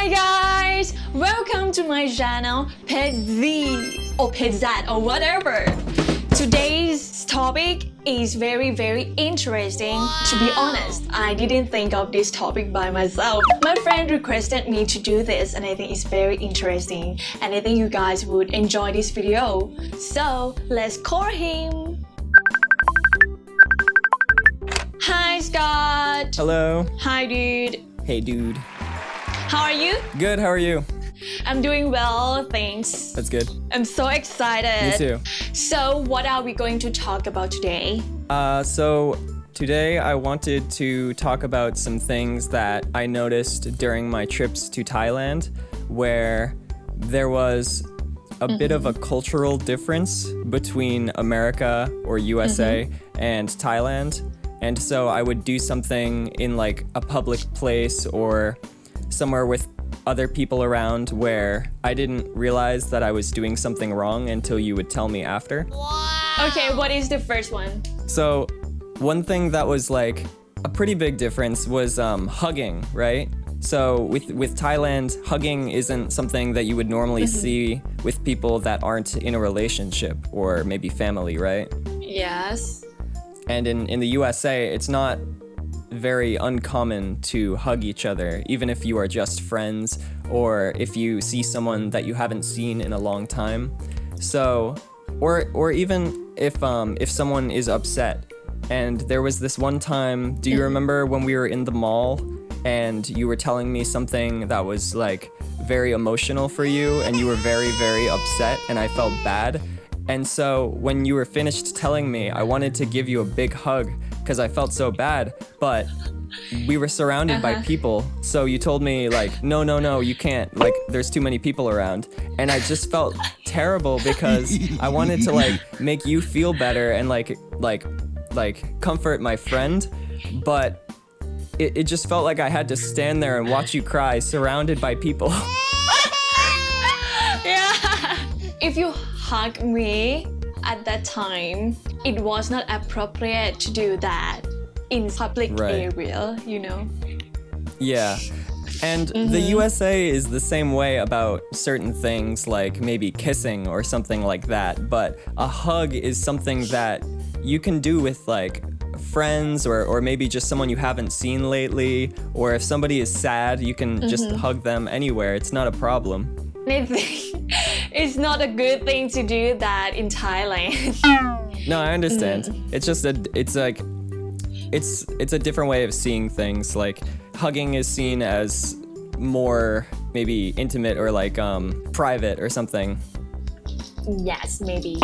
Hi guys! Welcome to my channel Pet Z or Pet Z or whatever. Today's topic is very very interesting. To be honest, I didn't think of this topic by myself. My friend requested me to do this and I think it's very interesting and I think you guys would enjoy this video. So let's call him. Hi Scott! Hello. Hi dude! Hey, dude. How are you? Good, how are you? I'm doing well, thanks. That's good. I'm so excited. Me too. So, what are we going to talk about today? Uh, so today I wanted to talk about some things that I noticed during my trips to Thailand where there was a bit of a cultural difference between America or USA and Thailand. And so I would do something in like a public place or somewhere with other people around where I didn't realize that I was doing something wrong until you would tell me after. Wow. Okay, what is the first one? So, one thing that was like a pretty big difference was um, hugging, right? So with with Thailand, hugging isn't something that you would normally see with people that aren't in a relationship or maybe family, right? Yes. And in, in the USA, it's not very uncommon to hug each other, even if you are just friends or if you see someone that you haven't seen in a long time. So, or or even if um if someone is upset. And there was this one time, do you remember when we were in the mall and you were telling me something that was like very emotional for you and you were very very upset and I felt bad. And so when you were finished telling me, I wanted to give you a big hug because I felt so bad, but we were surrounded by uh-huh. people. So you told me like, no, no, no, you can't. Like there's too many people around. And I just felt terrible because I wanted to like make you feel better and like like like comfort my friend, but it, it just felt like I had to stand there and watch you cry surrounded by people. Yeah. If you hug me at that time, it was not appropriate to do that in public Right. area, you know. Yeah. And the mm-hmm. USA is the same way about certain things like maybe kissing or something like that, but a hug is something that you can do with like friends or, or maybe just someone you haven't seen lately, or if somebody is sad, you can just mm-hmm. hug them anywhere. It's not a problem. Think it's not a good thing to do that in Thailand. No, I understand. It's just a it's like it's it's a different way of seeing things. Like hugging is seen as more maybe intimate or like um private or something. yes, maybe.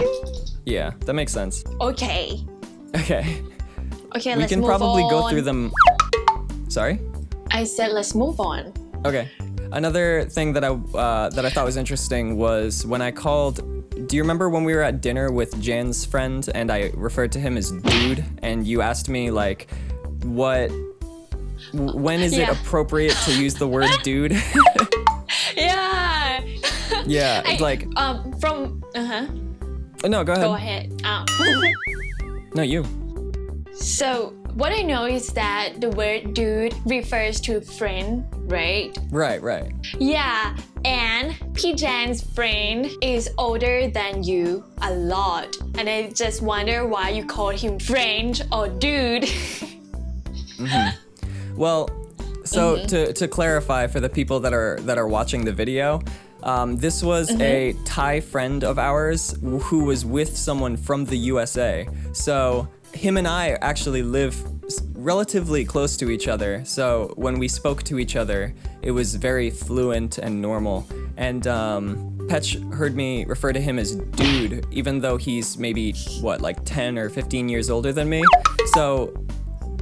Yeah, that makes sense. Okay. Okay. Okay, we let's move on. You can probably go through them. Sorry? I said let's move on. Okay. Another thing that I uh, that I thought was interesting was when I called. Do you remember when we were at dinner with Jan's friend and I referred to him as dude and you asked me like, what? w- When is it appropriate to use the word dude? Yeah. yeah, I- it's like um from uh huh. no, go ahead. Go ahead. Um, No, you. so what I know is that the word dude refers to friend, right? Right, right. Yeah, and P Jan's friend is older than you a lot. And I just wonder why you call him friend or dude. Well, so Mm-hmm. to, to clarify for the people that are that are watching the video, um, this was Mm-hmm. a Thai friend of ours who was with someone from the USA. So him and I actually live relatively close to each other. So when we spoke to each other, it was very fluent and normal. And um, Petch heard me refer to him as dude, even though he's maybe what like 10 or 15 years older than me. So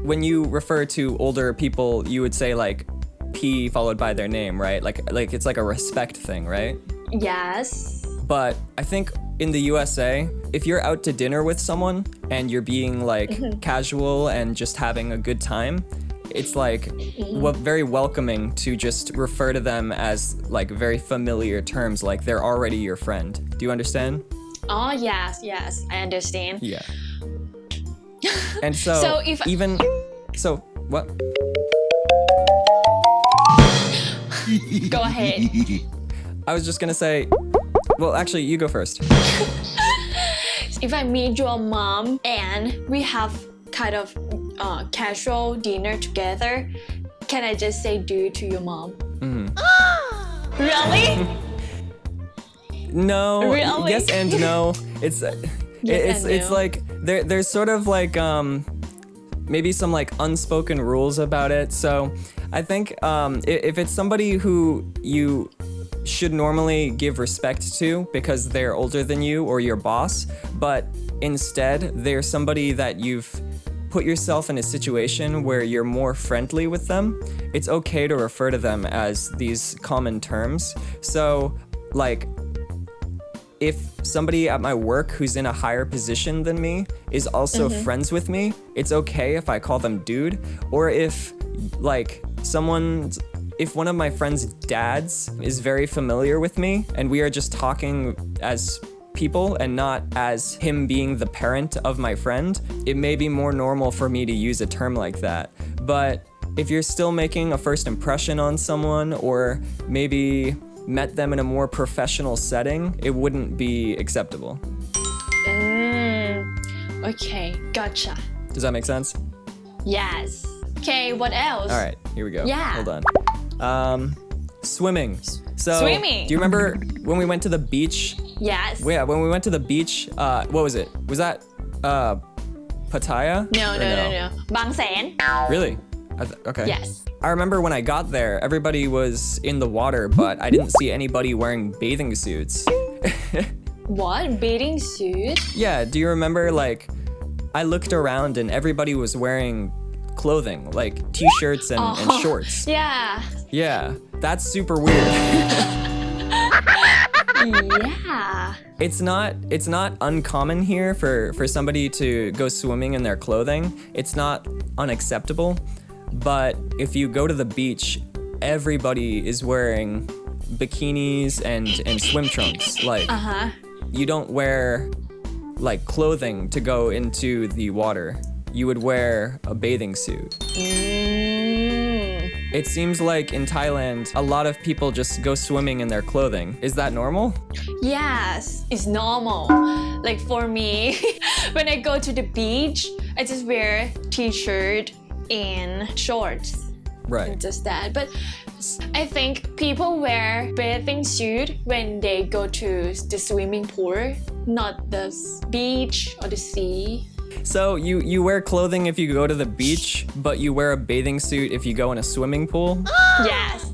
when you refer to older people, you would say like P followed by their name, right? Like like it's like a respect thing, right? yes. But I think in the USA, if you're out to dinner with someone and you're being like mm-hmm. casual and just having a good time, it's like mm-hmm. wel- very welcoming to just refer to them as like very familiar terms, like they're already your friend. Do you understand? Oh yes, yes, I understand. Yeah. And so, So if- even so, what? Go ahead. I was just gonna say, well, actually, you go first. If I meet your mom and we have kind of uh, casual dinner together, can I just say dude to your mom? really? No. Really? Yes and no. It's uh, Yes it's it's no. like there there's sort of like um maybe some like unspoken rules about it. So I think um if it's somebody who you should normally give respect to because they're older than you or your boss, but instead they're somebody that you've put yourself in a situation where you're more friendly with them, it's okay to refer to them as these common terms. So, like, if somebody at my work who's in a higher position than me is also mm-hmm. friends with me, it's okay if I call them dude. Or if, like, someone, if one of my friend's dads is very familiar with me and we are just talking as people and not as him being the parent of my friend, it may be more normal for me to use a term like that. But if you're still making a first impression on someone or maybe met them in a more professional setting, it wouldn't be acceptable. Mm, okay, gotcha. Does that make sense? Yes. Okay, what else? All right, here we go. Yeah. Hold on. Um, swimming. So, Swimming. do you remember when we went to the beach? Yes. Yeah, when we went to the beach, uh, what was it? Was that uh, Pattaya? No, no, no, no. Bang Saen. Really? I th- okay. Yes. I remember when I got there, everybody was in the water, but I didn't see anybody wearing bathing suits. What? Bathing suit? yeah, do you remember like I looked around and everybody was wearing clothing, like t-shirts and, and Oh. shorts. Yeah. Yeah, that's super weird. yeah. it's not it's not uncommon here for for somebody to go swimming in their clothing. It's not unacceptable, but if you go to the beach, everybody is wearing bikinis and and swim trunks. Like Uh huh. you don't wear like clothing to go into the water. You would wear a bathing suit. Mm. It seems like in Thailand, a lot of people just go swimming in their clothing. Is that normal? Yes, it's normal. Like for me, when I go to the beach, I just wear t-shirt and shorts. Right. Just that. But I think people wear bathing suit when they go to the swimming pool, not the beach or the sea. So you you wear clothing if you go to the beach, but you wear a bathing suit if you go in a swimming pool? Yes.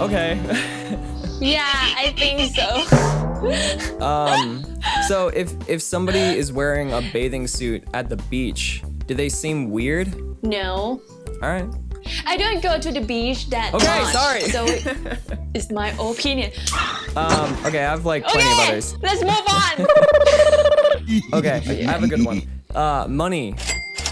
Okay. Yeah, I think so. um so if if somebody is wearing a bathing suit at the beach, do they seem weird? No. All right. I don't go to the beach that Okay, much. sorry. So it's my opinion. Um okay, I have like plenty of Okay, others. let's move on. Okay, I have a good one. Uh, money.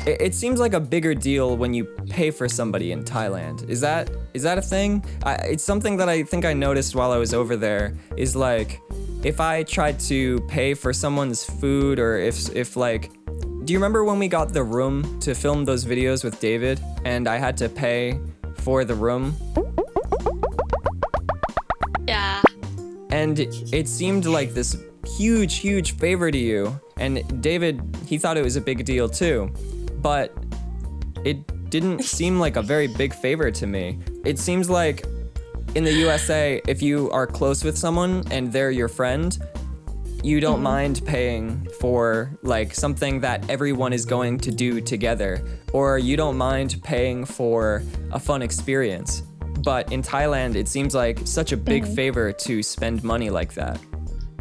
It, it seems like a bigger deal when you pay for somebody in Thailand. Is that is that a thing? I, it's something that I think I noticed while I was over there. Is like, if I tried to pay for someone's food, or if if like, do you remember when we got the room to film those videos with David, and I had to pay for the room? yeah. and it seemed like this huge, huge favor to you. And David, he thought it was a big deal too, but it didn't seem like a very big favor to me. It seems like in the USA, if you are close with someone and they're your friend, you don't mm-hmm. mind paying for like something that everyone is going to do together, or you don't mind paying for a fun experience. But in Thailand, it seems like such a big mm-hmm. favor to spend money like that.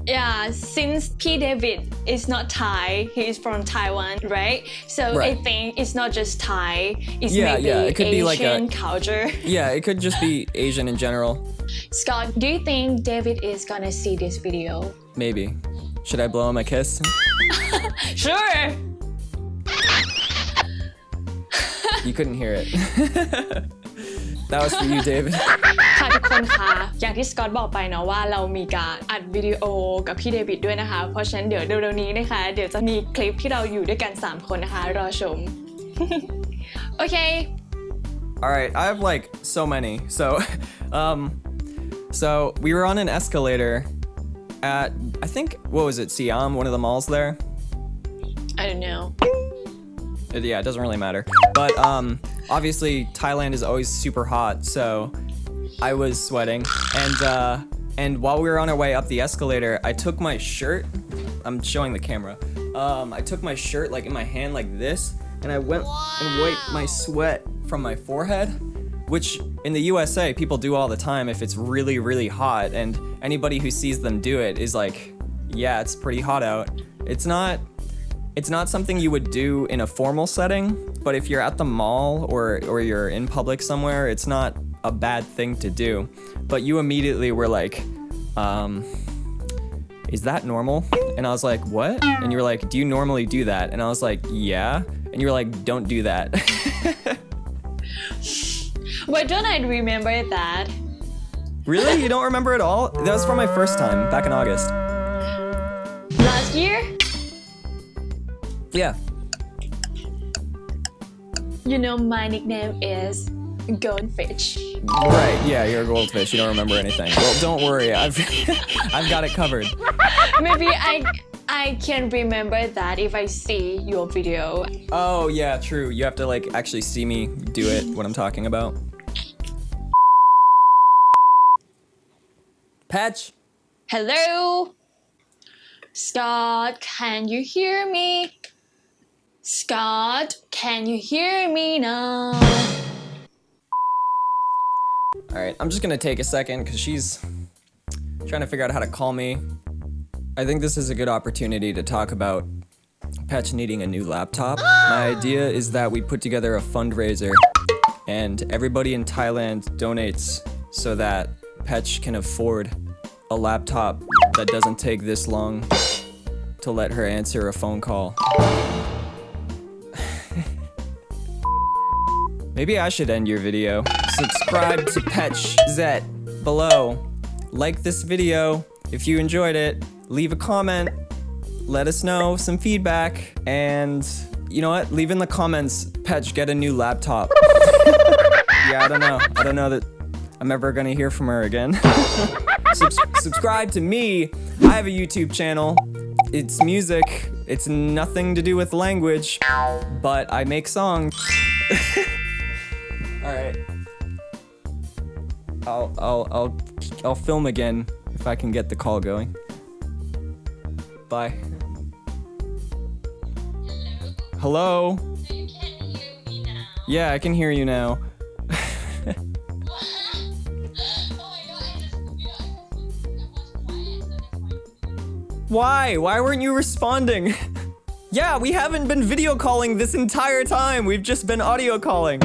Yeah, since P. David is not Thai, he is from Taiwan, right? So I think it's not just Thai, it's Yeah, maybe yeah, it could Asian be like a- culture. Yeah, it could just be Asian in general. Scott, do you think David is gonna see this video? Maybe. Should I blow him a kiss? Sure! You couldn't hear it. that was for you, David. ค่ะทุกคนคะอย่างที่สกอตบอกไปเนาะว่าเรามีการอัดวิดีโอกับพี่เดวิดด้วยนะคะ เพราะฉะนั้นเดี๋ยวเร็วๆนี้นะคะ เดี๋ยวจะมีคลิปที่เราอยู่ด้วยกัน 3 คนนะคะ รอชม โอเค All right, I have like so many. So Um, so we were on an escalator at I think what was it, Siam, one of the malls there. I don't know. Uh, Yeah, it doesn't really matter. But um, obviously Thailand is always super hot, so I was sweating, and uh, and while we were on our way up the escalator, I took my shirt. I'm showing the camera. Um, I took my shirt like in my hand like this, and I went and wiped my sweat from my forehead, which in the USA people do all the time if it's really really hot, and anybody who sees them do it is like, yeah, it's pretty hot out. It's not it's not something you would do in a formal setting, but if you're at the mall or or you're in public somewhere, it's not a bad thing to do. But you immediately were like, um, is that normal? And I was like, what? And you were like, do you normally do that? And I was like, yeah. And you were like, don't do that. Why don't I remember that? really? You don't remember at all? That was from my first time back in August. Last year? Yeah. You know my nickname is Goldfish. Right. Yeah, you're a goldfish. You don't remember anything. Well, don't worry. I've I've got it covered. Maybe I I can remember that if I see your video. Oh yeah, true. You have to like actually see me do it. What I'm talking about. Petch. Hello? Scott, can you hear me? Scott, can you hear me now? All right, I'm just gonna take a second because she's trying to figure out how to call me. I think this is a good opportunity to talk about Petch needing a new laptop. My idea is that we put together a fundraiser and everybody in Thailand donates so that Petch can afford a laptop that doesn't take this long to let her answer a phone call. Maybe I should end your video. Subscribe to Petch Zet below. Like this video if you enjoyed it. Leave a comment. Let us know some feedback. And you know what? Leave in the comments, Petch, get a new laptop. yeah, I don't know. I don't know that I'm ever gonna hear from her again. Subs- subscribe to me. I have a YouTube channel. It's music. It's nothing to do with language, but I make songs. I'll I'll I'll I'll film again if I can get the call going. Bye. Hello. Me now. Yeah, I can hear you now. Why? Why weren't you responding? yeah, we haven't been video calling this entire time. We've just been audio calling.